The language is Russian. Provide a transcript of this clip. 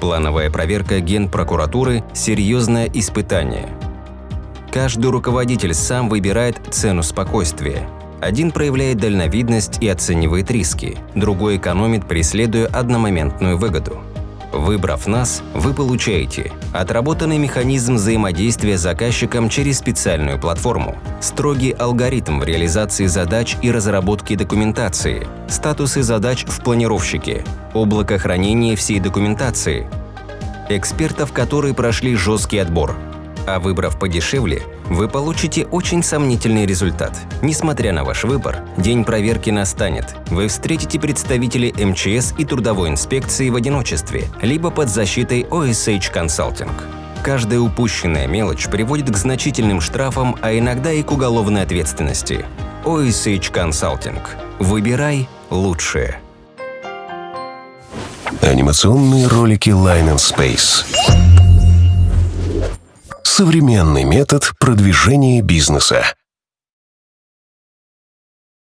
Плановая проверка Генпрокуратуры – серьезное испытание. Каждый руководитель сам выбирает цену спокойствия. Один проявляет дальновидность и оценивает риски, другой экономит, преследуя одномоментную выгоду. Выбрав нас, вы получаете отработанный механизм взаимодействия с заказчиком через специальную платформу, строгий алгоритм в реализации задач и разработке документации, статусы задач в планировщике, облако хранения всей документации, экспертов, которые прошли жесткий отбор – а выбрав подешевле, вы получите очень сомнительный результат. Несмотря на ваш выбор, день проверки настанет. Вы встретите представителей МЧС и трудовой инспекции в одиночестве, либо под защитой OSH Consulting. Каждая упущенная мелочь приводит к значительным штрафам, а иногда и к уголовной ответственности. OSH Consulting. Выбирай лучшее. Анимационные ролики Line and Space современный метод продвижения бизнеса.